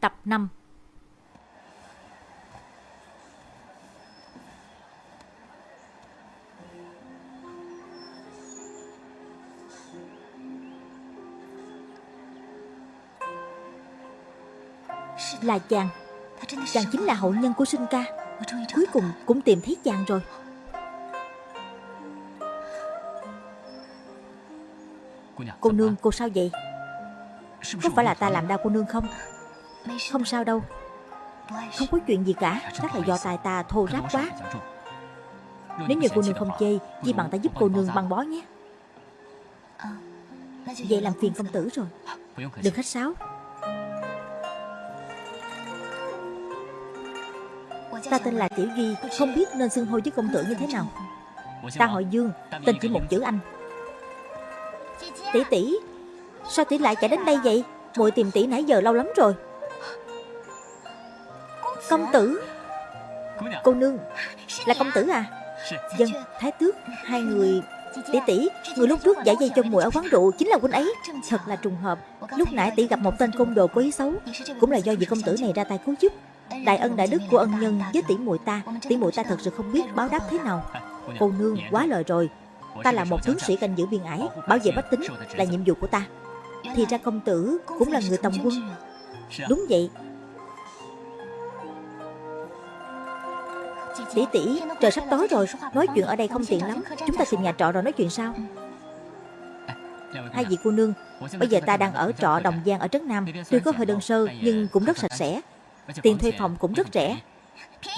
Tập 5 Là chàng. Chàng chính là hậu nhân của sinh ca. Cuối cùng cũng tìm thấy chàng rồi. Cô nương cô sao vậy? Có phải là ta làm đau cô nương không không sao đâu. Không có chuyện gì cả. Chắc là do tài ta thô ráp quá. Nếu như cô nương không chê, Chỉ bằng ta giúp cô nương băng bó nhé. Vậy làm phiền công tử rồi. Đừng khách sáo Ta tên là Tiểu Duy Không biết nên xưng hô với công tử như thế nào. Ta họ Dương, Tên chỉ một chữ Anh. Tỷ tỷ, Sao tỷ lại chạy đến đây vậy? Muội tìm tỷ nãy giờ lâu lắm rồi. Công tử. Cô nương, Là công tử à? Dân Thái Tước, Hai người, Tỷ tỷ, Người lúc trước giải dây cho muội ở quán rượu Chính là huynh ấy. Thật là trùng hợp. Lúc nãy tỷ gặp một tên côn đồ có ý xấu, Cũng là do vị công tử này ra tay cứu giúp. Đại ân đại đức của ân nhân với tỷ muội ta, Tỷ muội ta thật sự không biết báo đáp thế nào. Cô nương quá lời rồi. Ta là một tướng sĩ canh giữ biên ải, Bảo vệ bách tính là nhiệm vụ của ta. Thì ra công tử cũng là người tòng quân. Đúng vậy Tỷ tỷ, trời sắp tối rồi, Nói chuyện ở đây không tiện lắm. Chúng ta tìm nhà trọ rồi nói chuyện sau. Hai vị cô nương, Bây giờ ta đang ở trọ Đồng Giang ở Trấn Nam. Tuy có hơi đơn sơ, nhưng cũng rất sạch sẽ. Tiền thuê phòng cũng rất rẻ.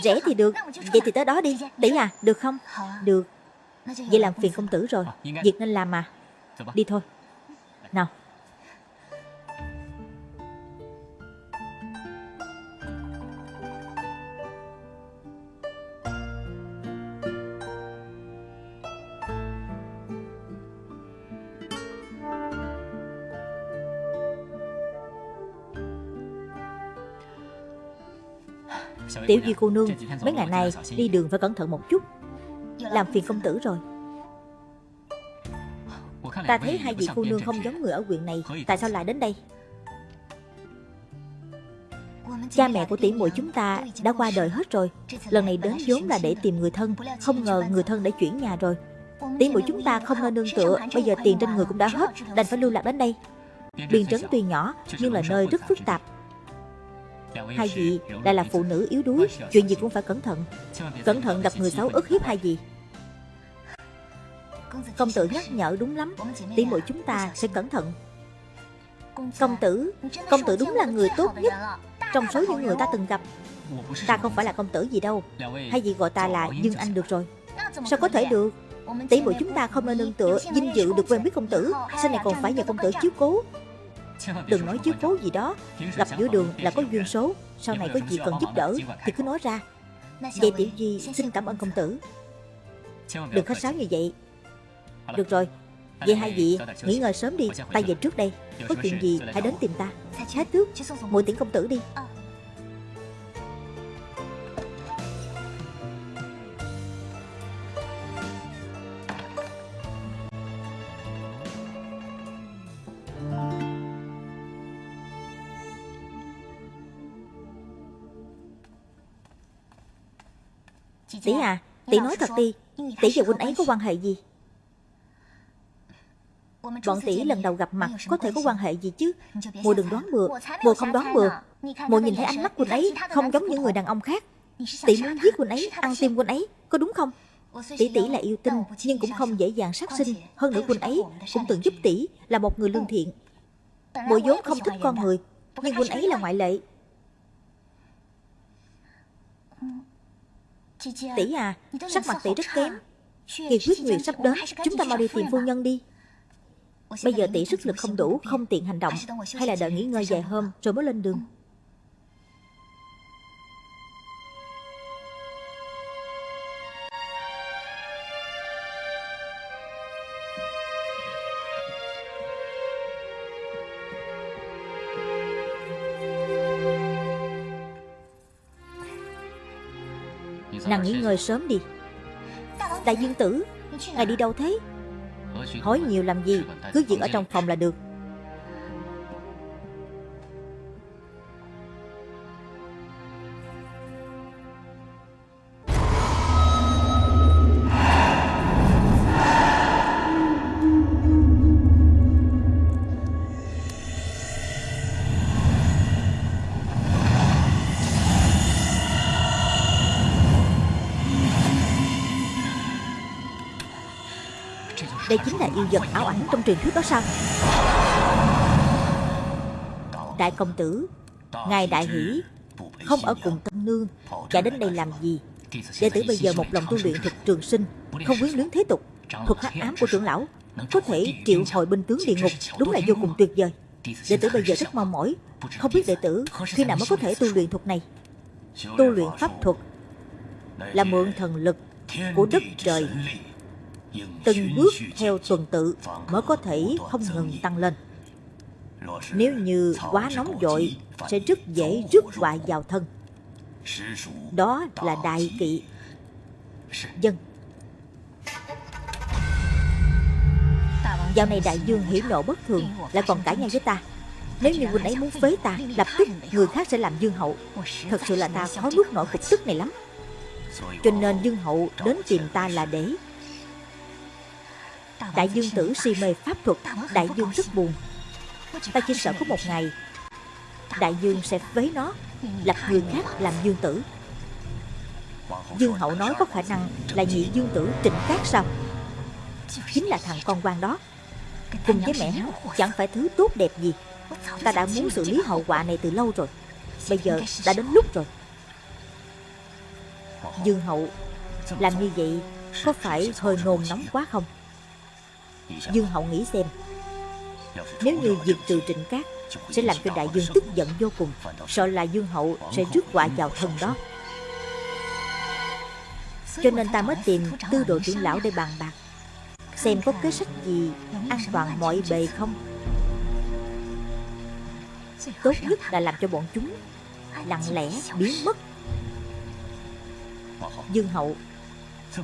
Rẻ thì được, Vậy thì tới đó đi. Để à được không? Được. Vậy làm phiền công tử rồi. Việc nên làm mà. Đi thôi. Nào. Tiểu Duy cô nương Mấy ngày này đi đường phải cẩn thận một chút. Làm phiền công tử rồi. Ta thấy hai vị cô nương không giống người ở huyện này. Tại sao lại đến đây? Cha mẹ của tỷ muội chúng ta đã qua đời hết rồi. Lần này đến vốn là để tìm người thân Không ngờ người thân đã chuyển nhà rồi. Tỷ muội chúng ta không nên nương. tựa Bây giờ tiền trên người cũng đã hết Đành phải lưu lạc đến đây. Biên trấn tuy nhỏ Nhưng là nơi rất phức tạp Hai vị lại là phụ nữ yếu đuối Chuyện gì cũng phải cẩn thận. Cẩn thận gặp người xấu ức hiếp hai vị Công tử nhắc nhở đúng lắm. Tỷ muội chúng ta sẽ cẩn thận. Công tử Công tử đúng là người tốt nhất. Trong số những người ta từng gặp Ta không phải là công tử gì đâu. Hai vị gọi ta là Dương Anh được rồi. Sao có thể được? Tỷ muội chúng ta không nên nương tựa Vinh dự được quen biết công tử Sau này còn phải nhờ công tử chiếu cố Đừng nói chiếu cố gì đó. Gặp giữa đường là có duyên số. Sau này có gì cần giúp đỡ? Thì cứ nói ra. Vậy Tiểu Duy xin cảm ơn công tử. Đừng khách sáo như vậy. Được rồi. Vậy hai vị nghỉ ngơi sớm đi. Ta về trước đây Có chuyện gì hãy đến tìm ta. Thái tước. Muội tiễn công tử đi Tỷ à Tỷ nói thật đi. Tỷ và huynh ấy có quan hệ gì? Bọn tỷ lần đầu gặp mặt Có thể có quan hệ gì chứ? Mùa đừng đoán bừa Mùa không đoán bừa Mùa nhìn thấy ánh mắt huynh ấy Không giống những người đàn ông khác. Tỷ muốn giết huynh ấy, Ăn tim huynh ấy, Có đúng không? Tỷ tỷ là yêu tinh, Nhưng cũng không dễ dàng sát sinh. Hơn nữa huynh ấy Cũng từng giúp tỷ Là một người lương thiện. Mùa vốn không thích con người, Nhưng huynh ấy là ngoại lệ. Tỷ à, sắc mặt tỷ rất kém. Kỳ quyết nguyệt sắp đến Chúng ta mau đi tìm phu nhân đi. Bây giờ tỷ sức lực không đủ Không tiện hành động Hay là đợi nghỉ ngơi vài hôm Rồi mới lên đường nghỉ ngơi sớm đi. Đại dương tử, Ngài đi đâu thế? Hỏi nhiều làm gì? Cứ việc ở trong phòng là được. Đây chính là yêu vật ảo ảnh trong truyền thuyết đó sao? Đại công tử, Ngài đại hỷ, Không ở cùng tân nương Chạy đến đây làm gì? Đệ tử bây giờ một lòng tu luyện thuật trường sinh, Không quyến luyến thế tục Thuật hắc ám của trưởng lão, Có thể triệu hồi binh tướng địa ngục, Đúng là vô cùng tuyệt vời. Đệ tử bây giờ rất mong mỏi, Không biết đệ tử khi nào mới có thể tu luyện thuật này. Tu luyện pháp thuật Là mượn thần lực của đất trời Từng bước theo tuần tự Mới có thể không ngừng tăng lên. Nếu như quá nóng vội Sẽ rất dễ rước họa vào thân. Đó là đại kỵ. Dân. Dạo này đại dương hỉ nộ bất thường Lại còn cãi nhau với ta. Nếu như huynh ấy muốn phế ta Lập tức người khác sẽ làm dương hậu. Thật sự là ta khó nuốt nổi cục tức này lắm. Cho nên dương hậu đến tìm ta là để Đại dương tử si mê pháp thuật, Đại dương rất buồn. Ta chỉ sợ có một ngày, Đại dương sẽ vấy nó, Lập người khác làm dương tử. Dương hậu nói có khả năng Là nhị dương tử trịnh cát sao? Chính là thằng con quan đó. Cùng với mẹ hắn, Chẳng phải thứ tốt đẹp gì. Ta đã muốn xử lý hậu quả này từ lâu rồi. Bây giờ đã đến lúc rồi. Dương hậu, Làm như vậy Có phải hơi nôn nóng quá không? Dương hậu nghĩ xem. Nếu như diệt trừ trịnh cát Sẽ làm cho đại dương tức giận vô cùng Sợ là dương hậu sẽ rước họa vào thân đó. Cho nên ta mới tìm tư độ trưởng lão để bàn bạc Xem có kế sách gì an toàn mọi bề không? Tốt nhất là làm cho bọn chúng Lặng lẽ biến mất. Dương hậu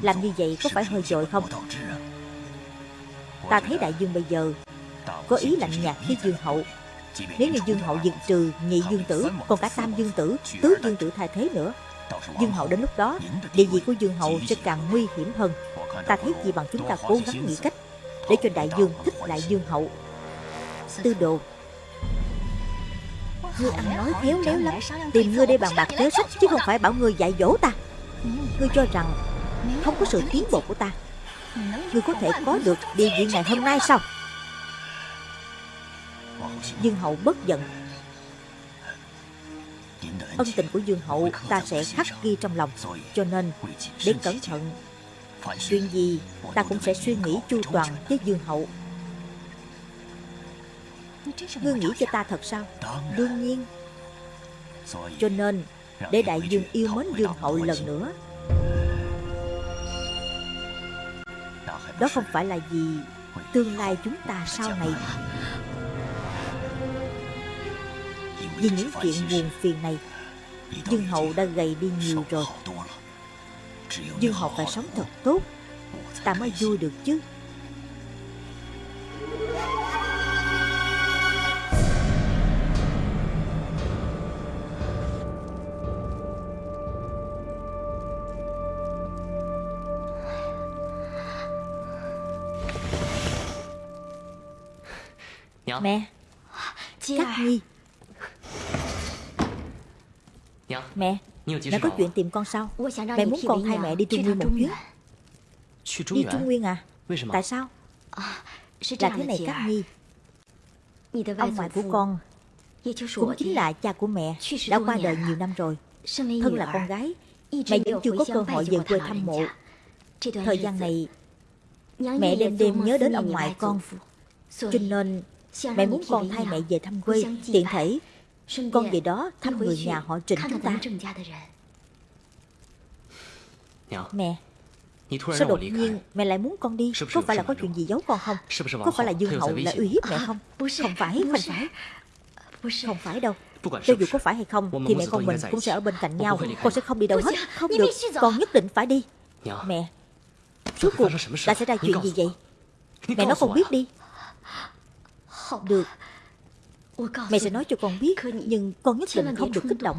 Làm như vậy có phải hơi dội không Ta thấy đại dương bây giờ Có ý lạnh nhạt với dương hậu. Nếu như dương hậu diệt trừ nhị dương tử, Còn cả tam dương tử, Tứ dương tử thay thế nữa, Dương hậu đến lúc đó, Địa vị của dương hậu sẽ càng nguy hiểm hơn. Ta thấy gì bằng chúng ta cố gắng nghĩ cách Để cho đại dương thích lại dương hậu. Tư đồ, Ngươi ăn nói khéo léo lắm. Tìm ngươi để bàn bạc kế sách Chứ không phải bảo ngươi dạy dỗ ta. Ngươi cho rằng Không có sự tiến bộ của ta. Ngươi có thể có được địa vị ngày hôm nay sao? Dương hậu bất giận. Ân tình của Dương hậu ta sẽ khắc ghi trong lòng, Cho nên để cẩn thận, Chuyện gì ta cũng sẽ suy nghĩ chu toàn với Dương hậu. Ngươi nghĩ cho ta thật sao? Đương nhiên. Cho nên, Để đại dương yêu mến Dương hậu lần nữa. Đó không phải là gì Tương lai chúng ta sau này. Vì những chuyện buồn phiền này, Dương hậu đã gầy đi nhiều rồi. Dương hậu phải sống thật tốt. Ta mới vui được chứ. Mẹ. Cát Nhi Mẹ Mẹ có chuyện tìm con sao? Mẹ muốn con hai mẹ đi Trung Nguyên một chuyến. Đi Trung Nguyên à? Tại sao? Là thế này Cát Nhi. Ông ngoại của con Cũng chính là cha của mẹ Đã qua đời nhiều năm rồi. Thân là con gái Mẹ vẫn chưa có cơ hội về quê thăm mộ. Thời gian này Mẹ đêm đêm nhớ đến ông ngoại con. Cho nên Mẹ muốn con thay mẹ về thăm quê Tiện thể. Con về đó thăm người nhà họ trịnh chúng ta. Mẹ Sao đột nhiên mẹ lại muốn con đi? Có phải là có chuyện gì giấu con không? Có phải là Dương Hậu lại uy hiếp mẹ không? Không phải, không phải. Không phải đâu. Cho dù có phải hay không Thì mẹ con mình cũng sẽ ở bên cạnh nhau. Con sẽ không đi đâu hết. Không được, con nhất định phải đi. Mẹ Suốt cuộc đã xảy ra chuyện gì vậy? Mẹ nói con biết đi Được. Mẹ sẽ nói cho con biết Nhưng con nhất định không được kích động.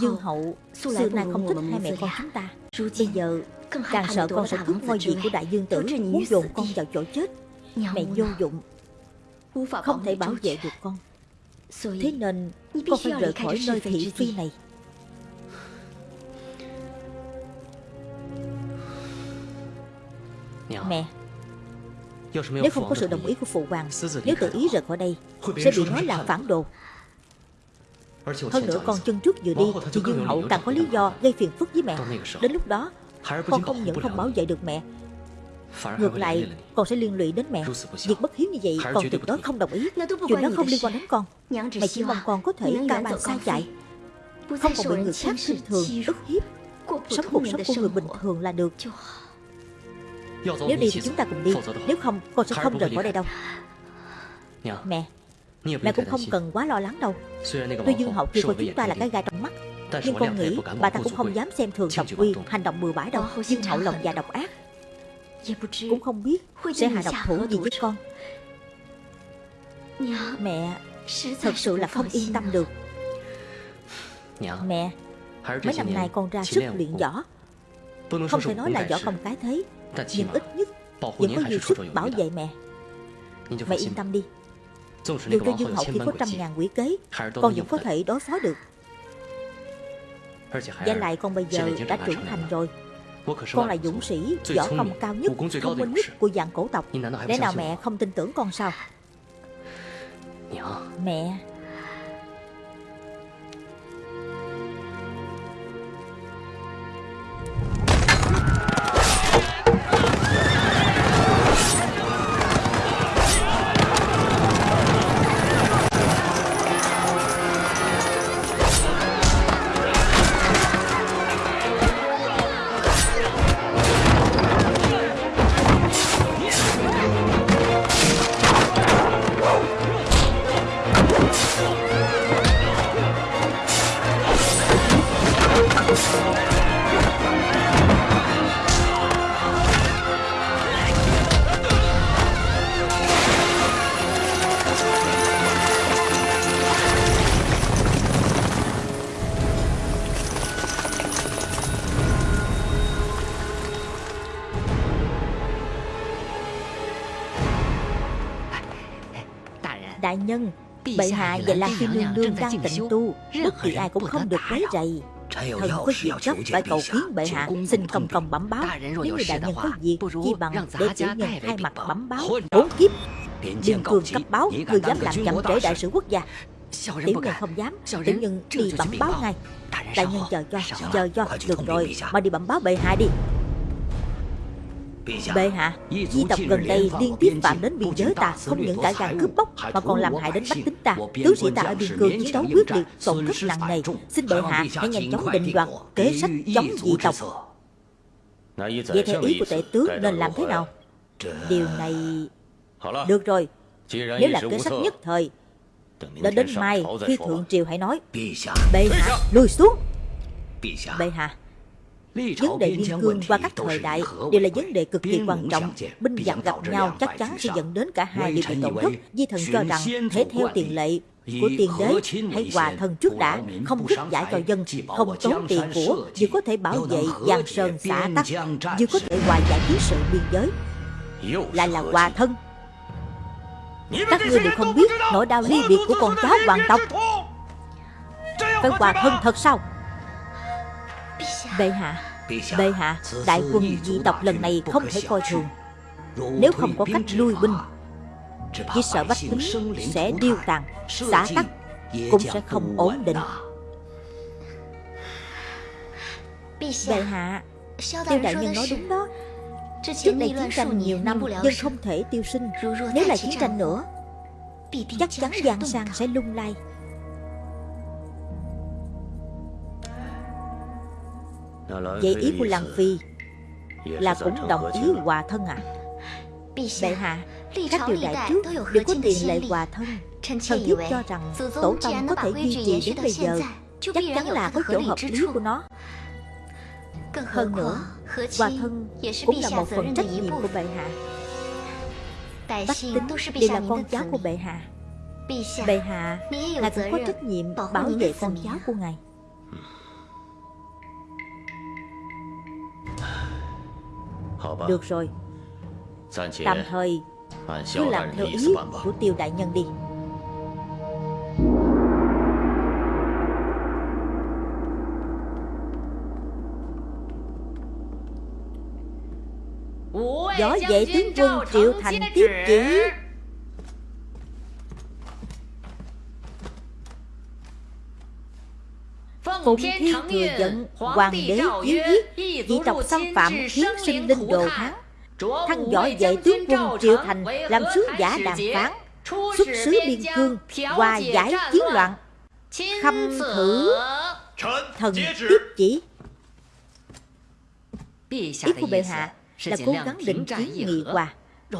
Dương hậu Xưa nay không thích hai mẹ con chúng ta. Bây giờ càng sợ con sẽ cướp ngôi vị của đại dương tử Muốn dồn con vào chỗ chết. Mẹ vô dụng. Không thể bảo vệ được con Thế nên con phải rời khỏi nơi thị phi này. Mẹ Nếu không có sự đồng ý của phụ hoàng Nếu tự ý rời khỏi đây Sẽ bị nói là phản đồ. Hơn nữa con chân trước vừa đi Thì Dương Hậu càng có lý do gây phiền phức với mẹ. Đến lúc đó Con không những không bảo vệ được mẹ Ngược lại con sẽ liên lụy đến mẹ. Việc bất hiếu như vậy con tuyệt đối không đồng ý. Chuyện đó không liên quan đến con. Mẹ chỉ mong con có thể cao bàn xa chạy. Không còn bị người khác khinh thường ức hiếp. Sống cuộc sống của người bình thường là được. Nếu đi thì chúng ta cùng đi. Nếu không con sẽ không rời khỏi đây đâu. Mẹ Mẹ cũng không cần quá lo lắng đâu. Tuy Dương Hậu kia của chúng ta là cái gai trong mắt Nhưng con nghĩ bà ta cũng không dám xem thường Độc Quy Hành động bừa bãi đâu. Dương Hậu lòng già độc ác Cũng không biết sẽ hạ độc thủ gì với con. Mẹ Thật sự là không yên tâm được. Mẹ Mấy năm nay con ra sức luyện võ. Không thể nói là võ công cái thế Nhưng ít nhất Vẫn có nhiều sức bảo vệ mẹ. Mẹ yên tâm đi. Dù cho Dương Hậu kia có trăm ngàn quỷ kế. Con vẫn có thể đối phó được. Và lại con bây giờ đã trưởng thành rồi Con là dũng sĩ Võ công cao nhất Thông minh nhất của dạng cổ tộc. Lẽ nào mẹ không tin tưởng con sao? Mẹ Đại nhân. Bệ hạ và Lan Phi Nương Nương đang tịnh tu. Bất kỳ ai cũng không được quấy rầy. Thần có việc gấp phải cầu kiến bệ hạ. Xin công công bẩm báo. Nếu như đại nhân có việc Chi bằng để chủ nhân hai mặt bẩm báo Bốn kiếp. Biên cường cấp báo Người dám làm chậm trễ đại sự quốc gia. Tiểu nhân không dám Tiểu nhân đi bẩm báo ngay. Đại nhân chờ cho Chờ cho. Được rồi Mà đi bẩm báo bệ hạ đi Bệ hạ, di tộc gần đây liên tiếp phạm đến biên giới ta Không những cả gan cướp bóc Mà còn làm hại đến bách tính ta. Tướng sĩ ta ở biên cương chiến đấu quyết liệt Tổn thất nặng nề. Xin bệ hạ hãy nhanh chóng định đoạt Kế sách chống dị tộc. Vậy theo ý của tể tướng nên làm thế nào? Điều này Được rồi. Nếu là kế sách nhất thời Đến đến mai khi thượng triều hãy nói. Bệ hạ lùi xuống. Bệ hạ Vấn đề biên cương qua các thời đại đều là vấn đề cực kỳ quan trọng. Binh giặc gặp nhau chắc chắn sẽ dẫn đến cả hai đều bị tổn thất. Di thần cho rằng thể theo tiền lệ của tiền đế hãy hòa thân trước đã không rút giải cho dân không tốn tiền của vừa có thể bảo vệ giang sơn xã tắc vừa có thể hòa giải chiến sự biên giới lại là hòa thân các ngươi đều không biết nỗi đau ly biệt của con cháu hoàng tộc phải hòa thân thật sao bệ hạ. Bệ hạ, đại quân dị tộc lần này không thể coi thường. Nếu không có cách lui binh, chỉ sợ bách tính sẽ điêu tàn xã tắc, cũng sẽ không ổn định. Bệ hạ, tiêu đại nhân nói đúng đó. Trước đây chiến tranh nhiều năm dân không thể tiêu sinh. Nếu là chiến tranh nữa, chắc chắn giang sang sẽ lung lay Vậy ý của Lăng Phi Là cũng đồng ý hòa thân à? Bệ hạ Các triều đại trước đều có tiền lệ hòa thân. Thần thiếp cho rằng Tổ tông có thể duy trì đến bây giờ Chắc chắn là có chỗ hợp lý của nó. Hơn nữa Hòa thân cũng là một phần trách nhiệm của bệ hạ. Bách tính đều là con cháu của bệ hạ. Bệ hạ Ngài cũng có trách nhiệm bảo vệ con cháu của ngài Được rồi. Tạm thời Cứ làm theo ý của tiêu đại nhân đi. Gió vệ tướng quân Triệu Thành tiếp chỉ Phụng Thiên thừa giận Hoàng đế chiến giết Dị tộc xâm phạm khiến sinh linh đồ thắng Thăng võ vệ tướng quân Triệu Thành Làm sứ giả đàm phán Xuất sứ biên cương Hòa giải chiến loạn. Khâm thử Thần tiếp chỉ. Ý của bệ hạ là cố gắng định kiến nghị hòa.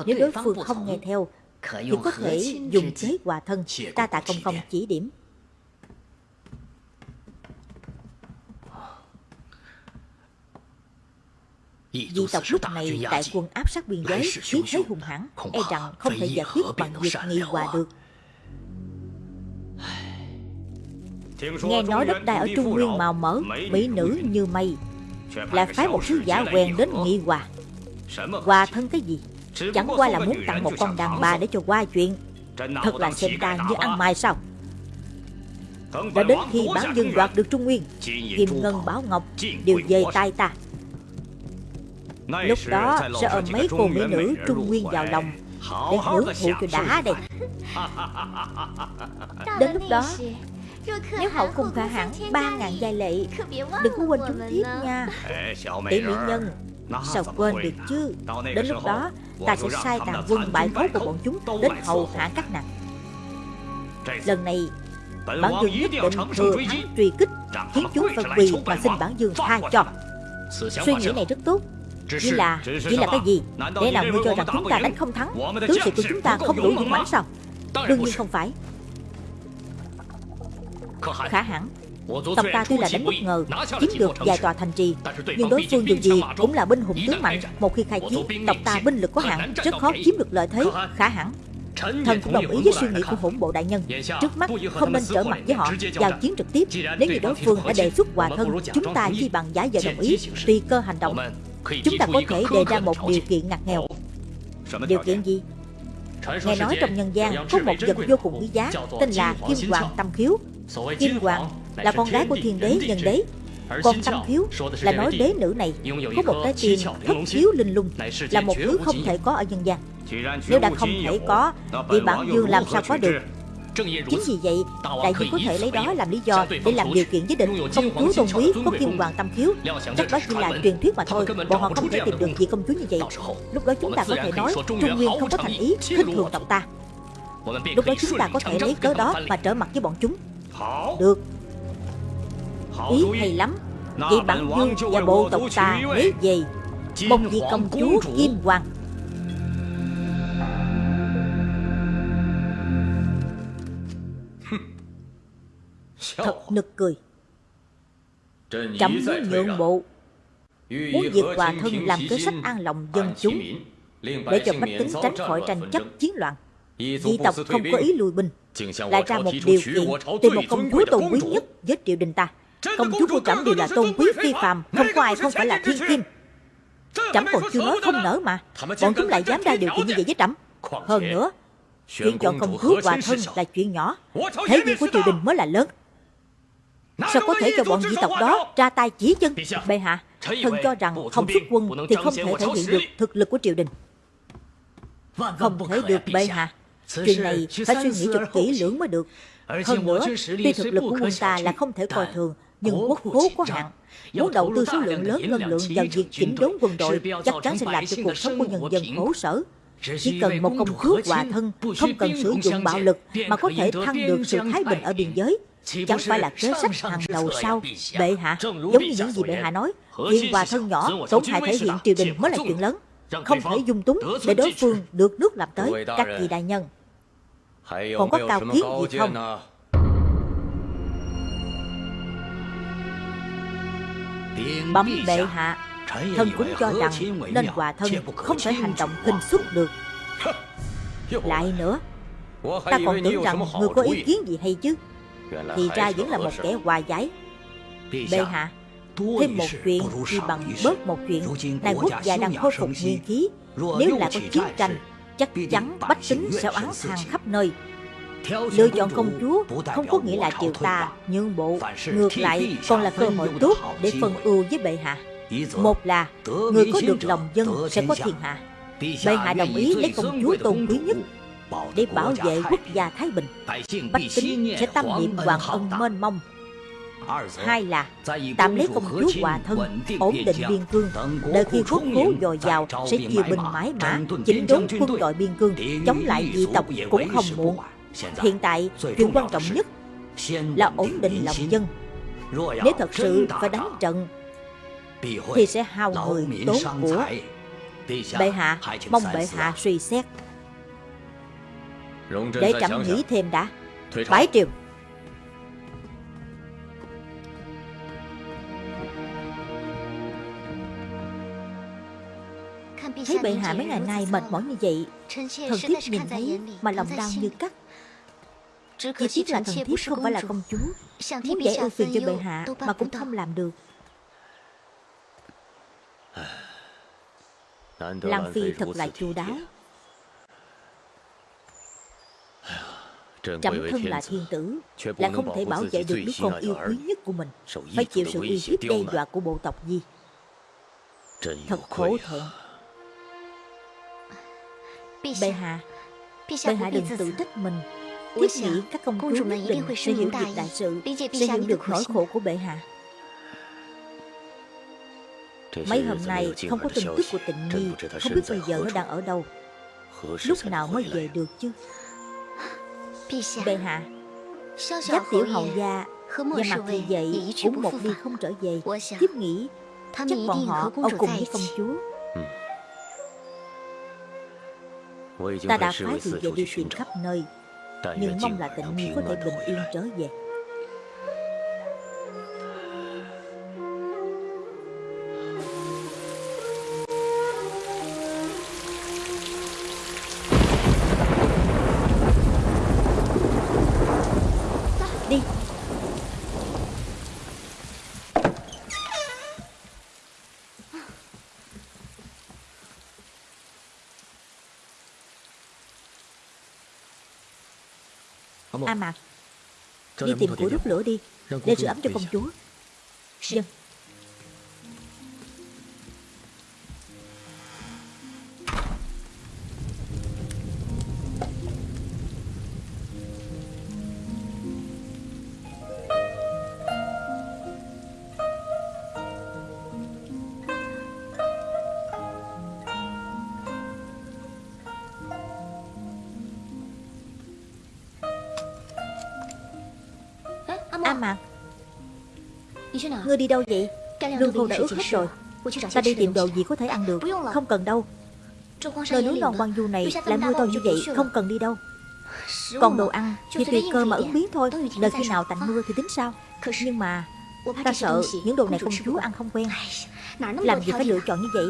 Nếu đối phương không nghe theo Thì có thể dùng chế hòa thân. Ta tạ công công chỉ điểm Di tộc lúc này đại quân áp sát biên giới khí thế hung hãn E rằng không thể giải quyết bằng việc nghị hòa được. Nghe nói đất đai ở Trung Nguyên màu mỡ Mỹ nữ như mây. Lại phái một sứ giả quen đến nghị hòa. Hòa thân cái gì? Chẳng qua là muốn tặng một con đàn bà để cho qua chuyện. Thật là xem ta như ăn mai sao? Đã đến khi bản dân đoạt được Trung Nguyên Kim Ngân Bảo Ngọc đều về tay ta Lúc đó sẽ ôm mấy cô mỹ nữ Trung Nguyên vào lòng. Để hưởng thụ cho đã đây. Đến lúc đó Nếu hậu cung khả hẳn ba ngàn giai lệ Đừng có quên chúng tiếp nha. Tỷ mỹ nhân Sao quên được chứ? Đến lúc đó ta sẽ sai tàn quân bại phốt của bọn chúng Đến hầu hạ các nàng. Lần này Bản dương nhất định thừa thắng truy kích Khiến chúng phải quỳ và xin bản dương tha cho. Suy nghĩ này rất tốt chỉ là, chỉ là cái gì? Để nào ngươi cho rằng chúng ta đánh không thắng Tướng sĩ của chúng ta không đủ dũng mãnh sao? Đương nhiên không phải. Khả hẳn Tộc ta tuy là đánh bất ngờ Chiếm được vài tòa thành trì Nhưng đối phương dù gì cũng là binh hùng tướng mạnh. Một khi khai chiến Tộc ta binh lực có hạn Rất khó chiếm được lợi thế. Khả hẳn Thần cũng đồng ý với suy nghĩ của hỗn bộ đại nhân. Trước mắt không nên trở mặt với họ Giao chiến trực tiếp. Nếu như đối phương đã đề xuất hòa thân Chúng ta chỉ bằng giả vợ đồng ý Tùy cơ hành động. Chúng ta có thể đề ra một điều kiện ngặt nghèo. Điều kiện gì? Nghe nói trong nhân gian có một vật vô cùng quý giá Tên là Kim Hoàng Tâm Khiếu. Kim Hoàng là con gái của thiên đế nhân đế. còn tâm khiếu là nói đế nữ này có một cái tim thất khiếu linh lung là một thứ không thể có ở nhân gian. nếu đã không thể có thì bản dương làm sao có được Chính vì vậy, đại dương có thể lấy đó làm lý do để làm điều kiện với địch công chúa tôn quý có kim hoàng tâm khiếu. Chắc đó chỉ là truyền thuyết mà thôi, bọn họ không thể tìm được vị công chúa như vậy. Lúc đó chúng ta có thể nói Trung Nguyên không có thành ý, khinh thường tộc ta. Lúc đó chúng ta có thể lấy cớ đó mà trở mặt với bọn chúng. Được, Ý hay lắm. Vậy bản dương và bộ tộc ta lấy về Một vị công chúa Kim Hoàng Thật nực cười. Trẫm muốn nhượng bộ Muốn diệt hòa thân làm kế sách an lòng dân chúng Để cho bách tính tránh khỏi tranh chấp chiến loạn. Dị tộc không có ý lùi binh Lại ra một điều kiện Tìm một công chúa tôn quý nhất với triều đình ta. Công chúa của trẫm đều là tôn quý phi phàm Không có ai không phải là thiên kim. Trẫm còn chưa nói không nở mà. Bọn chúng lại dám ra điều kiện như vậy với trẫm. Hơn nữa Chuyện chọn công chúa hòa thân là chuyện nhỏ Thế nhưng của triều đình mới là lớn Sao có thể cho bọn dị tộc đó ra tay chỉ chân Bệ hạ Thần cho rằng không xuất quân Thì không thể thể hiện được thực lực của triều đình. Không thể được bệ hạ. Chuyện này phải suy nghĩ thật kỹ lưỡng mới được. Hơn nữa Tuy thực lực của quân ta là không thể coi thường nhưng quốc khố có hạn. Muốn đầu tư số lượng lớn ngân lượng vào việc chỉnh đốn quân đội chắc chắn sẽ làm cho cuộc sống của nhân dân khổ sở. Chỉ cần một công chúa hòa thân, không cần sử dụng bạo lực mà có thể thăng được sự thái bình ở biên giới. Chẳng phải là kế sách hàng đầu sao? Bệ hạ Giống như những gì bệ hạ nói Chuyện hòa thân nhỏ tổn hại thể hiện triều đình mới là chuyện lớn. Không thể dung túng để đối phương được nước làm tới Các vị đại nhân. Còn có cao kiến gì không? Bấm bệ hạ Thân cũng cho rằng nên hòa thân không thể hành động khinh suất được. Lại nữa Ta còn tưởng rằng người có ý kiến gì hay chứ Thì ra vẫn là một kẻ hòa giải. Bệ hạ Thêm một chuyện thì bằng bớt một chuyện. Này quốc gia đang khôi phục nguyên khí. Nếu lại có chiến tranh Chắc chắn bách tính sẽ oán than khắp nơi. Lựa chọn công chúa không có nghĩa là triều ta nhượng bộ Ngược lại còn là cơ hội tốt để phân ưu với bệ hạ. Một là người có được lòng dân sẽ có thiên hạ. Bệ hạ đồng ý lấy công chúa tôn quý nhất Để bảo vệ quốc gia Thái Bình Bách tính sẽ tâm niệm hoàng ân mênh mông. Hai là tạm lấy công chúa hòa thân Ổn định biên cương. Đợi khi quốc khố dồi dào Sẽ chia binh mãi mã Chỉnh đốn quân đội biên cương Chống lại dị tộc cũng không muộn Hiện tại chuyện quan trọng nhất Là ổn định lòng dân. Nếu thật sự phải đánh trận Thì sẽ hao người tốn của Bệ hạ Mong bệ hạ suy xét Để trẫm nghĩ thêm đã. Bái triều. Thấy bệ hạ mấy ngày nay mệt mỏi như vậy Thần thiếp nhìn thấy mà lòng đau như cắt. Chỉ tiếc là thần thiếp không phải là công chúa. Muốn giải ưu phiền cho bệ hạ mà cũng không làm được. Lăng Phi thật là chu đáo Trẫm thân là thiên tử Lại không thể bảo vệ được đứa con yêu quý nhất của mình. Phải chịu sự uy hiếp đe dọa của bộ tộc Di Thật khổ thẹn Bệ hạ. Bệ hạ đừng tự trách mình. Thiết nghĩ các công chúa nhất định sẽ hiểu được đại sự Sẽ hiểu được nỗi khổ của bệ hạ. Mấy hôm nay không có tin tức của tịnh nhi Không biết bây giờ nó đang ở đâu. Lúc nào mới về được chứ Bệ hạ Giáp tiểu hầu gia Và mặt thì vậy? Cũng một đi không trở về. Thiếp nghĩ Chắc bọn họ ở cùng với công chúa. Ta đã phái người về đi tìm khắp nơi Nhưng mong là tịnh nhi có thể bình yên trở về A Mạc Đi tìm củi đốt lửa đi. Để sửa ấm cho công chúa. Dân Ngươi đi đâu vậy? Lương khô đã ướt hết rồi. Ta đi tìm đồ gì có thể ăn được. Không cần đâu. Nơi núi non băng du này lại mưa to như vậy Không cần đi đâu. Còn đồ ăn thì tùy cơ mà ứng biến thôi. Đợi khi nào tạnh mưa thì tính sao. Nhưng mà Ta sợ những đồ này công chúa ăn không quen. Làm gì phải lựa chọn như vậy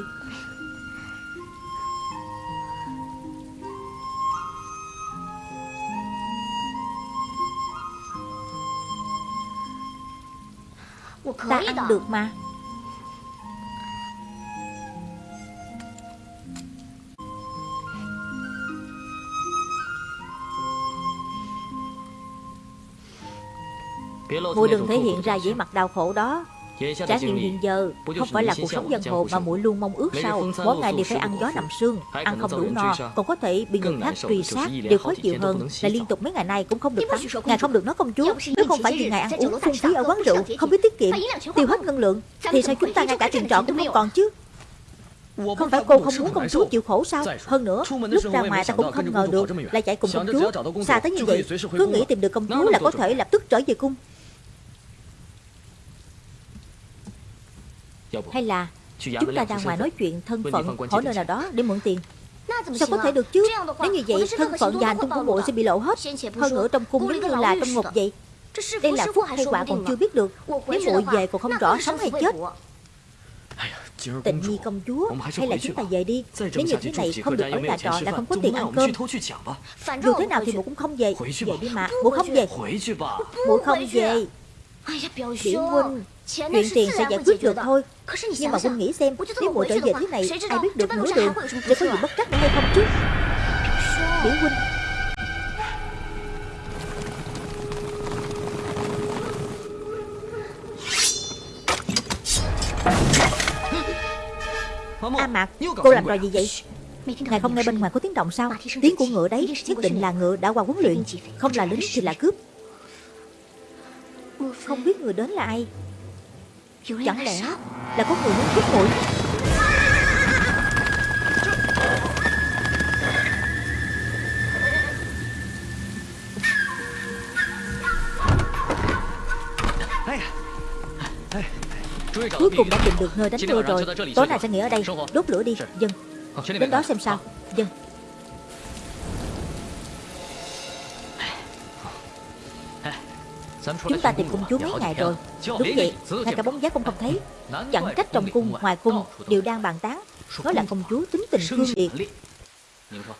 Ta ăn được mà. Muội đừng thể hiện ra vẻ mặt đau khổ đó Trải nghiệm hiện giờ không phải là cuộc sống dân hồ mà muội luôn mong ước sao? Mỗi ngày đều phải ăn gió nằm sương Ăn không đủ no Còn có thể bị người khác truy sát Điều khó chịu hơn là liên tục mấy ngày nay cũng không được tắm Ngài không được nói công chúa Nếu không phải vì ngài ăn uống phung phí ở quán rượu Không biết tiết kiệm Tiêu hết ngân lượng. Thì sao chúng ta ngay cả tiền trọ cũng không còn chứ. Không phải cô không muốn công chúa chịu khổ sao? Hơn nữa Lúc ra ngoài ta cũng không ngờ được Lại chạy cùng công chúa Xa tới như vậy Cứ nghĩ tìm được công chúa là có thể lập tức trở về cung Hay là Chúng ta ra ngoài nói chuyện thân phận Hỏi nơi nào đó để mượn tiền. Sao có thể được chứ? Nếu như vậy thân phận và hành tung của muội sẽ bị lộ hết. Hơn nữa trong cung giống như là trong ngục vậy. Đây là phúc hay quả còn chưa biết được. Nếu muội về còn không rõ sống hay chết. Tịnh nhi công chúa Hay là chúng ta về đi. Nếu như thế này không được ở nhà trọ là không có tiền ăn cơm. Dù thế nào thì muội cũng không về. Về đi mà. Muội không về Muội không về. Biểu huynh Chuyện tiền sẽ giải quyết được thôi. Nhưng mà huynh nghĩ xem Nếu muội trở về thế này Ai biết được nửa đường Để có gì bất trắc nữa hay không chứ? biểu huynh. A Mạc Cô làm trò gì vậy? Ngài không nghe bên ngoài có tiếng động sao? Tiếng của ngựa đấy Nhất định là ngựa đã qua huấn luyện. Không là lính thì là cướp. Không biết người đến là ai Chẳng lẽ là có người muốn cướp muội Cuối cùng đã tìm được nơi đánh mưa rồi. Tối nay sẽ nghỉ ở đây. Đốt lửa đi. Dân Đến đó xem sao. Dân Chúng ta tìm công chúa mấy ngày rồi. Đúng vậy Ngay cả bóng dáng cũng không thấy. Chẳng trách trong cung ngoài cung Đều đang bàn tán. Nói là công chúa tính tình cương liệt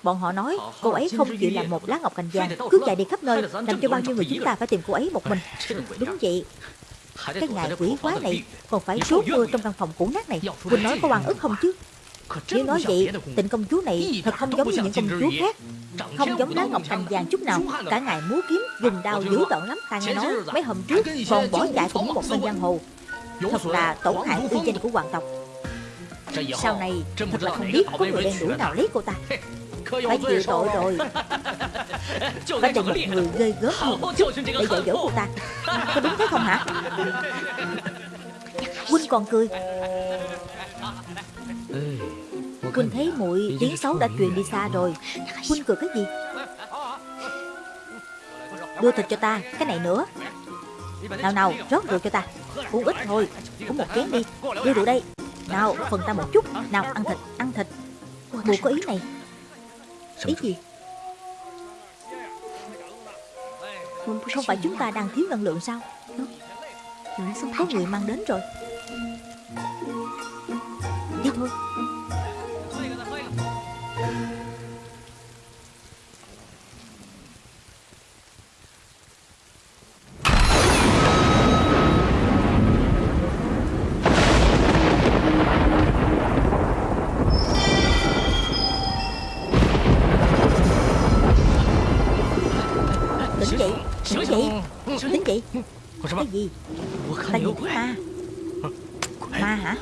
Bọn họ nói cô ấy không chịu làm một lá ngọc cành vàng Cứ chạy đi khắp nơi Làm cho bao nhiêu người chúng ta phải tìm cô ấy một mình. Đúng vậy. Cái ngài quỷ quá này Còn phải trút mưa trong căn phòng cũ nát này. Quỳnh nói có oan ức không chứ? Nếu nói vậy Tịnh công chúa này thật không giống như những công chúa khác Không giống lá ngọc cành vàng chút nào Cả ngày múa kiếm Dùng đao dữ tợn lắm Ta nghe nói. mấy hôm trước Còn bỏ chạy cùng một tên giang hồ. Thật là tổn hại uy danh của hoàng tộc. Sau này thật là không biết có người đen đuổi nào lấy cô ta. Phải chịu tội rồi. Phải tìm một người ghê gớm hơn một chút Để dạy dỗ cô ta. Có đúng thế không hả? Huynh còn cười Huynh thấy muội tiếng xấu đã truyền đi xa rồi. Huynh cười cái gì? Đưa thịt cho ta Cái này nữa. Nào nào rót rượu cho ta. Uống ít thôi Uống một chén đi. Đưa rượu đây. Nào phần ta một chút. Nào ăn thịt Ăn thịt. Mùa có ý này. Ý gì? Không phải chúng ta đang thiếu năng lượng sao? Có người mang đến rồi. Đi thôi Dậy Cái gì? Ta? Nhìn thấy ma Ma hả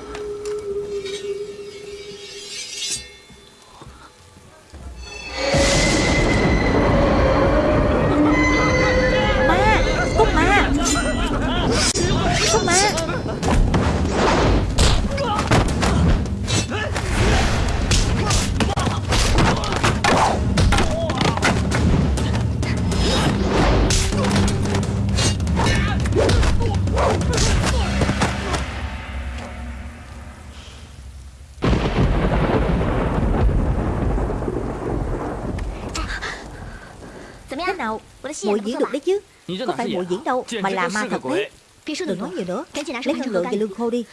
Muội diễn được đấy chứ. Có phải muội diễn đâu Mà là ma thật đấy. Đừng nói nhiều nữa. Lấy năng lượng và lương khô đi.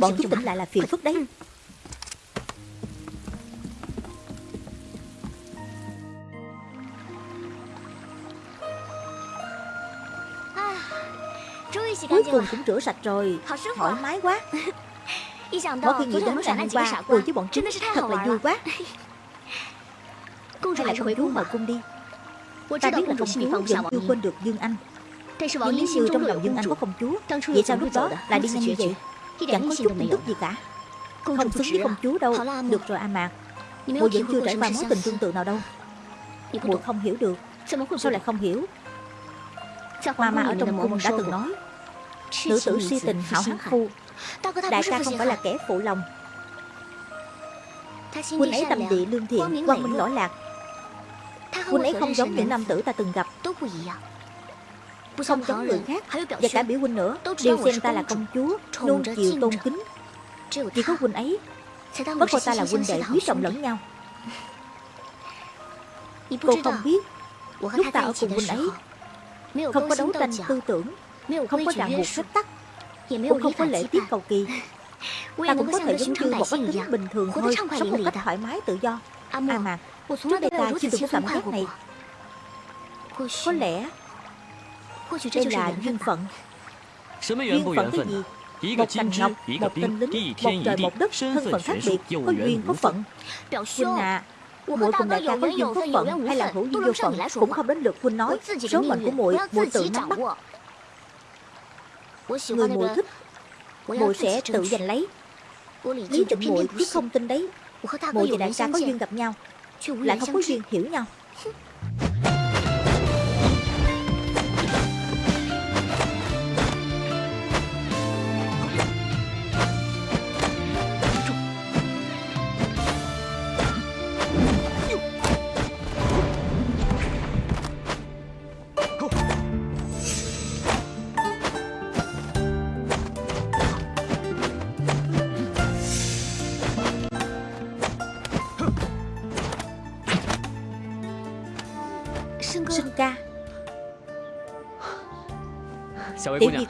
Bọn chúng tỉnh lại là phiền phức đấy. Cuối cùng cũng rửa sạch rồi. Thoải mái quá. Mỗi khi nghĩ đến ngày hôm qua Cười với bọn chúng Thật là vui quá. Hay là công chúa mời cung đi Ta biết là công chúa vẫn chưa quên được Dương Anh. Nhưng nếu như trong lòng Dương Anh có công chúa. Vậy sao lúc đó lại đi nhanh như vậy? Chẳng có chút tin tức gì cả. Không xứng với công chúa đâu. Được rồi A Mạc Muội vẫn chưa trải qua mối tình tương tự nào đâu. Muội không hiểu được. Sao lại không hiểu? Mama ở trong cung đã từng nói Nữ tử si tình hảo hán phu. Đại ca không phải là kẻ phụ lòng. Huynh ấy tâm địa lương thiện Quang minh lỗi lạc Huynh ấy không giống những nam tử ta từng gặp. Không giống người khác Và cả biểu huynh nữa. Đều xem ta là công chúa Luôn chịu tôn kính. Chỉ có huynh ấy Mới coi ta là huynh đệ quý trọng lẫn nhau. Cô không biết Lúc ta ở cùng huynh ấy Không có đấu tranh tư tưởng Không có ràng buộc phép tắc Cũng không có lễ tiết cầu kỳ. Ta cũng có thể giống như một bách tính bình thường thôi Sống một cách thoải mái tự do A Mạc Trước đây ta chưa từng có cảm giác này. Có lẽ Đây là duyên phận. Duyên phận cái gì? Một cành ngọc, một tên lính, một trời một đất Thân phận khác biệt, có duyên có phận. Huynh à Muội cùng đại ca có duyên có phận hay là hữu duyên vô phận? cũng không đến lượt huynh nói. Số mệnh của muội, muội tự nắm bắt. Người muội thích, muội sẽ tự giành lấy. Lý tịnh muội chứ không tin đấy. Muội và đại ca có duyên gặp nhau, lại không có duyên hiểu nhau.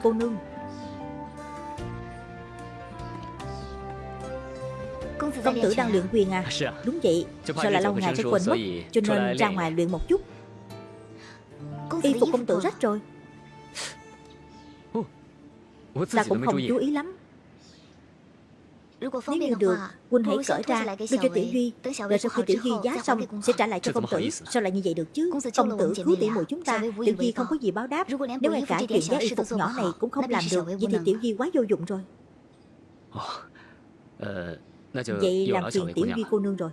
cô nương. Công tử đang luyện quyền à? Đúng vậy. Sợ là lâu ngày sẽ quên mất Cho nên ra ngoài luyện một chút. Y phục công tử rách rồi. Ta cũng không chú ý lắm Nếu như được Huynh hãy cởi ra Đưa cho Tiểu Duy. Rồi sau khi Tiểu Duy giá xong Sẽ trả lại cho công tử. Sao lại như vậy được chứ? Công tử cứu tỉ muội chúng ta. Tiểu Duy không có gì báo đáp. Nếu ngay cả chuyện giá y phục nhỏ này cũng không làm được Vậy thì Tiểu Duy quá vô dụng rồi. Vậy làm phiền Tiểu Duy cô nương rồi.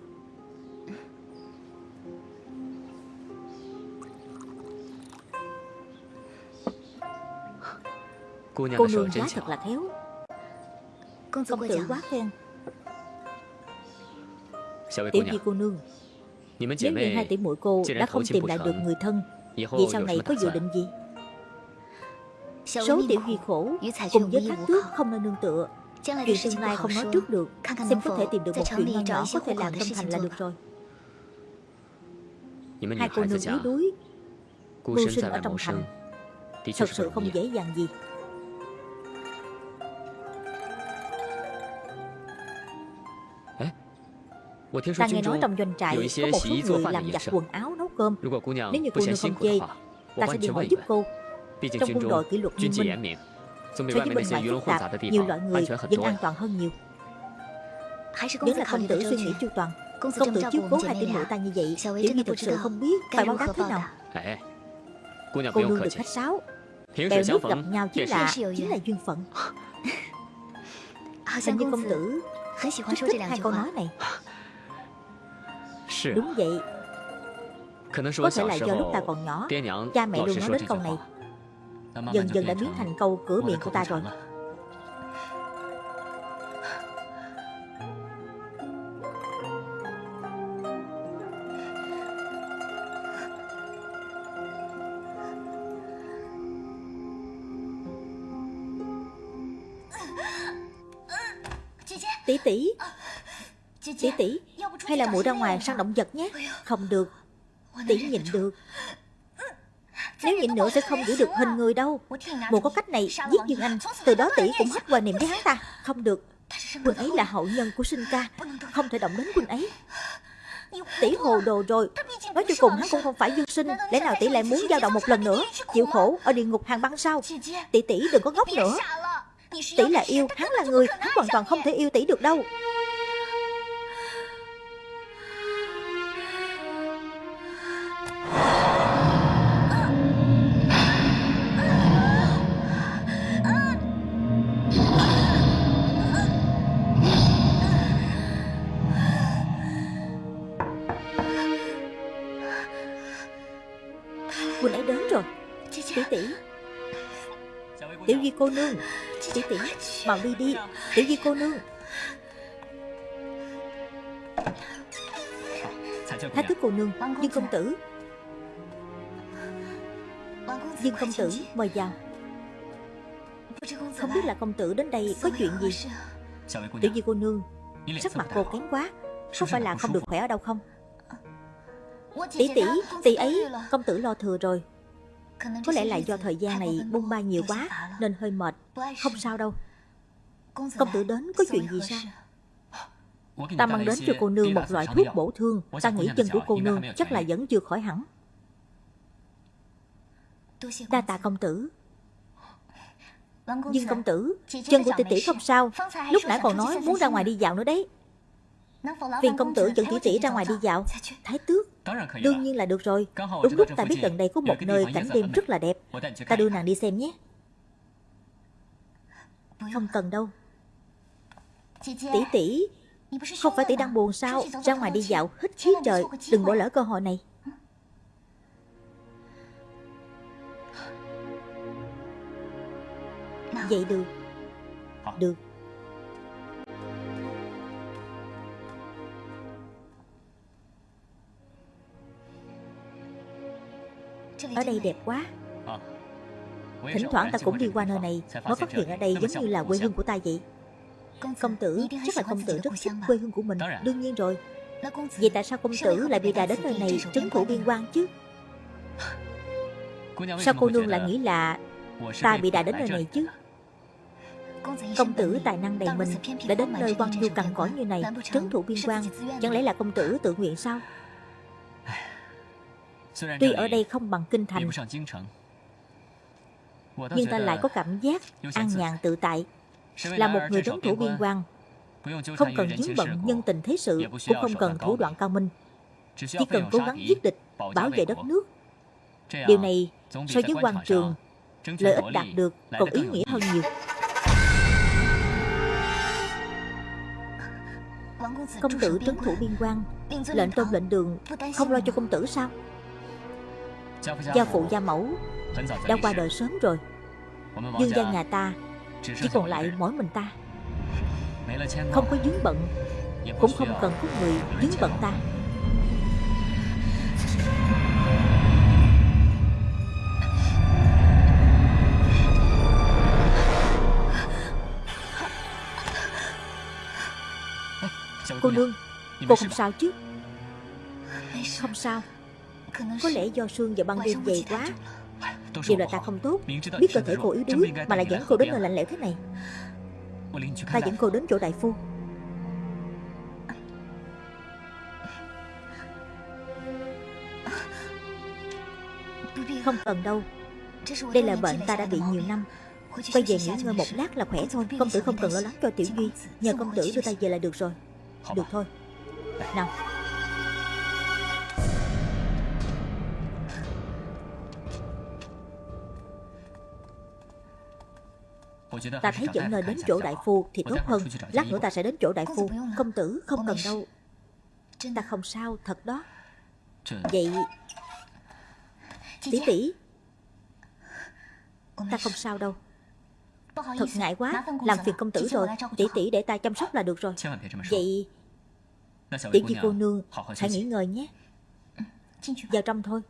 Cô nương giá thật là khéo Công tử quá khen. Tiểu Duy cô nương? Nếu như hai tỷ muội cô đã không tìm lại được người thân Vậy sau này có dự định gì? Số Tiểu Duy khổ? Cùng với thác tước không nơi nương tựa. Chuyện tương lai không nói trước được Xem có thể tìm được một chuyện nho nhỏ Có thể làm tâm thành là được rồi. Hai cô nương yếu đuối Mưu sinh ở trong thành. Thật sự không dễ. dàng gì Ta nghe nói trong doanh trại có một số người làm giặt quần áo nấu cơm。Nếu như cô nương không chê Ta sẽ đi hỏi giúp cô。Trong quân đội kỷ luật nghiêm minh So với bên ngoài phức tạp Nhiều loại người vẫn an toàn hơn nhiều Vẫn là công tử suy nghĩ chu toàn Công tử chiếu cố hai tỷ muội ta như vậy Tiểu Nhi thực sự không biết phải báo đáp thế nào Cô nương được khách sáo。Bèo nước gặp nhau chính là chính là duyên phận Hình như công tử rất thích hai câu nói này Đúng vậy. Có thể là do lúc ta còn nhỏ Cha mẹ luôn nói đến câu này。Dần dần đã biến thành câu cửa miệng của ta rồi Tỷ tỷ。Tỷ tỷ hay là muội ra ngoài săn động vật nhé? Không được. Tỷ nhịn được. Nếu nhịn nữa sẽ không giữ được hình người đâu. Muội có cách này giết Dương Anh. Từ đó tỷ cũng hết hoài niệm với hắn ta. Không được. Quân ấy là hậu nhân của sinh ca. Không thể động đến quân ấy. Tỷ hồ đồ rồi. Nói cho cùng hắn cũng không phải dương sinh. Lẽ nào tỷ lại muốn dao động một lần nữa? Chịu khổ ở địa ngục hàng băng sao? Tỷ tỷ đừng có ngốc nữa. Tỷ là yêu, hắn là người. Hắn hoàn toàn không thể yêu tỷ được đâu. Tỷ. Tiểu Duy cô nương Tỷ tỷ Mau đi đi. Tiểu Duy cô nương. Thái tước cô nương Dương công tử. Dương công tử, mời vào. Không biết là công tử đến đây có chuyện gì. Tiểu Duy cô nương, Sắc mặt cô kém quá. Không phải là không được khỏe ở đâu không? Tỷ tỷ Tỷ ấy, Công tử lo thừa rồi. Có lẽ là do thời gian này bung ba nhiều quá Nên hơi mệt. Không sao đâu. Công tử đến có chuyện gì sao? Ta mang đến cho cô nương một loại thuốc bổ thương. Ta nghĩ chân của cô nương chắc là vẫn chưa khỏi hẳn. Đa tạ công tử. Dương công tử Chân của tỷ tỷ không sao. Lúc nãy còn nói muốn ra ngoài đi dạo nữa đấy. Phiền công tử dẫn tỷ tỷ ra ngoài đi dạo. Thái tước Đương nhiên là được rồi. Đúng lúc ta biết gần đây có một nơi cảnh đêm rất là đẹp. Ta đưa nàng đi xem nhé. Không cần đâu. Tỷ tỷ Không phải tỷ đang buồn sao? Ra ngoài đi dạo hít khí trời Đừng bỏ lỡ cơ hội này. Vậy được. Được Ở đây đẹp quá. Thỉnh thoảng ta cũng đi qua nơi này Mới phát hiện ở đây giống như là quê hương của ta vậy. Công tử Chắc là công tử rất thích quê hương của mình. Đương nhiên rồi. Vậy tại sao công tử lại bị đà đến nơi này Trấn thủ biên quan chứ? Sao cô nương lại nghĩ là Ta bị đà đến nơi này chứ? Công tử tài năng đầy mình Đã đến nơi quan du cằn cõi như này Trấn thủ biên quan. Chẳng lẽ là công tử tự nguyện sao Tuy ở đây không bằng kinh thành Nhưng ta lại có cảm giác An nhàn tự tại. Là một người trấn thủ biên quan Không cần dướng bận nhân tình thế sự Cũng không cần thủ đoạn cao minh Chỉ cần cố gắng giết địch Bảo vệ đất nước。Điều này so với quan trường Lợi ích đạt được còn ý nghĩa hơn nhiều. Công tử trấn thủ biên quan. Lệnh tôn lệnh đường Không lo cho công tử sao Gia phụ gia mẫu. Đã qua đời sớm rồi. Dương gia nhà ta Chỉ còn lại mỗi mình ta. Không có dướng bận. Cũng không cần có người dướng bận ta. Cô nương Cô không sao chứ? Không sao Có lẽ do sương và băng đêm dày quá. Điều là ta không tốt. Biết cơ thể cô yếu đuối Mà lại dẫn cô đến nơi lạnh lẽo thế này. Ta dẫn cô đến chỗ đại phu. Không cần đâu. Đây là bệnh ta đã bị nhiều năm. Quay về nghỉ ngơi một lát là khỏe thôi. Công tử không cần lo lắng cho Tiểu Duy. Nhờ công tử đưa ta về là được rồi. Được thôi. Nào Ta thấy dẫn nơi đến chỗ đại phu thì tốt hơn. Lát nữa ta sẽ đến chỗ đại phu. Công tử không cần đâu. Ta không sao thật đó. Vậy Tỷ tỷ Ta không sao đâu. Thật ngại quá. Làm phiền công tử rồi. Tỷ tỷ để ta chăm sóc là được rồi. Vậy Tiểu Di cô nương Hãy nghỉ ngơi nhé. Vào trong thôi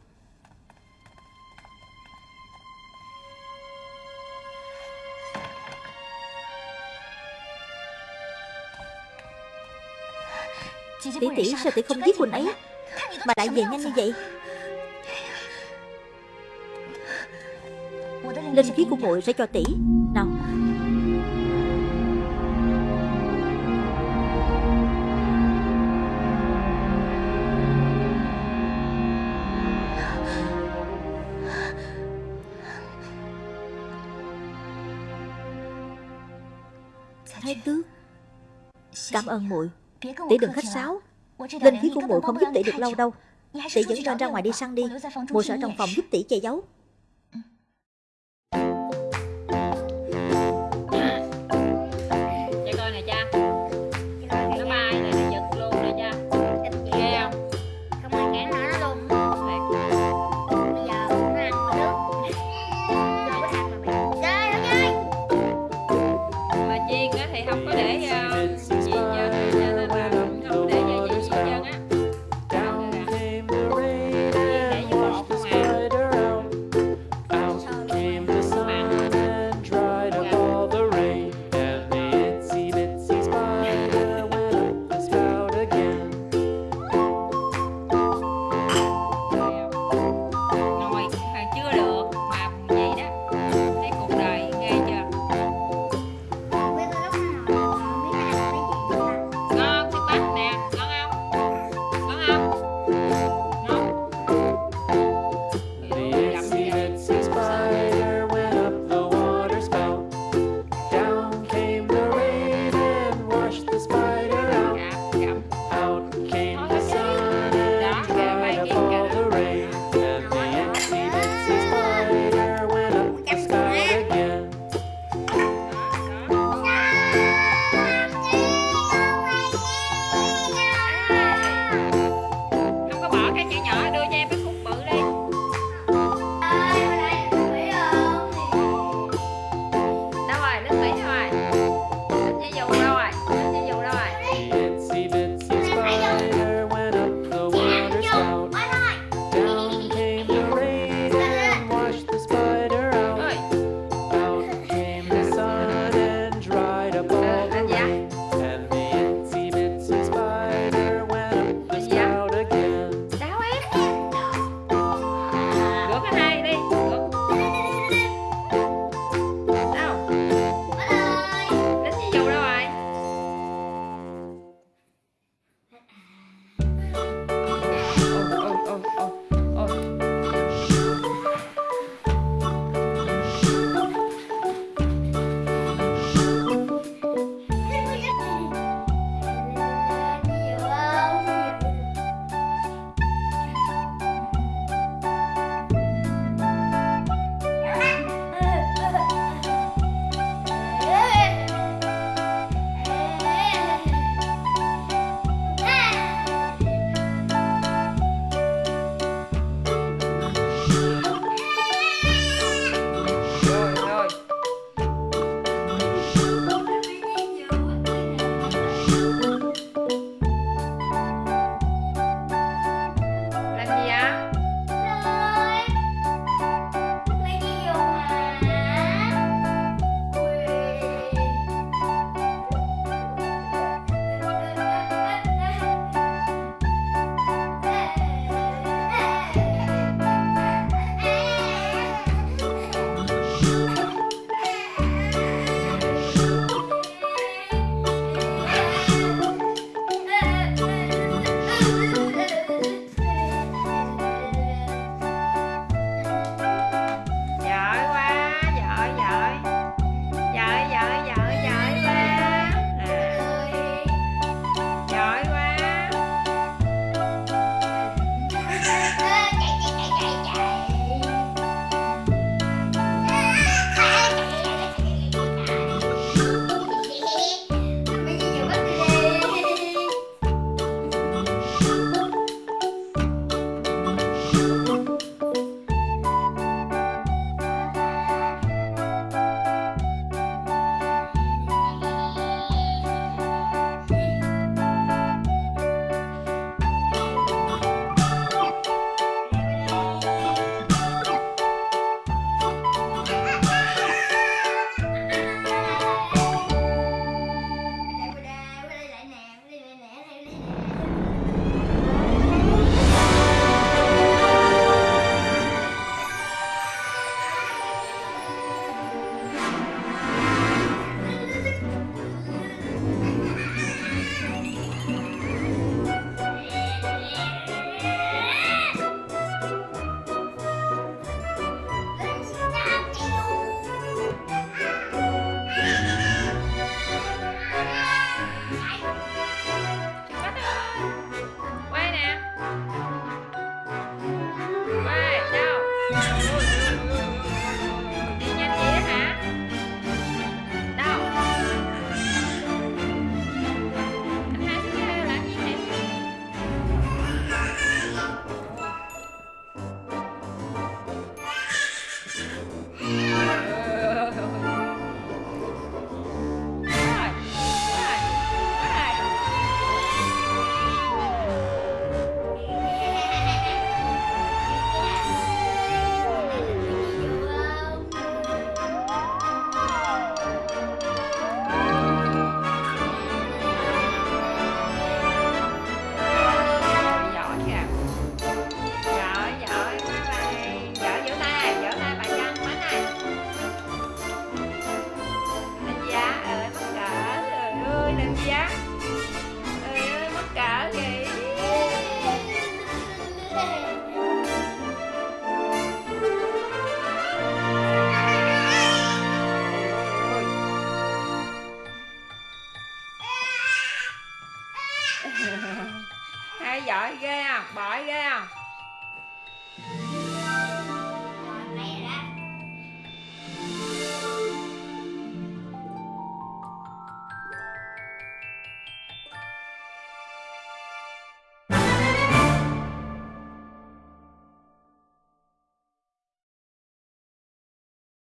Tỷ tỷ sao tỷ không giết Quỳnh ấy Mà lại về nhanh như vậy? Linh khí của muội sẽ cho tỷ. Nào. Thái tước. Cảm ơn muội Tỷ đừng khách sáo. Linh khí của muội không giúp tỷ được lâu đâu. Tỷ dẫn Ron ra ngoài đi săn đi. Muội sợ trong phòng giúp tỷ che giấu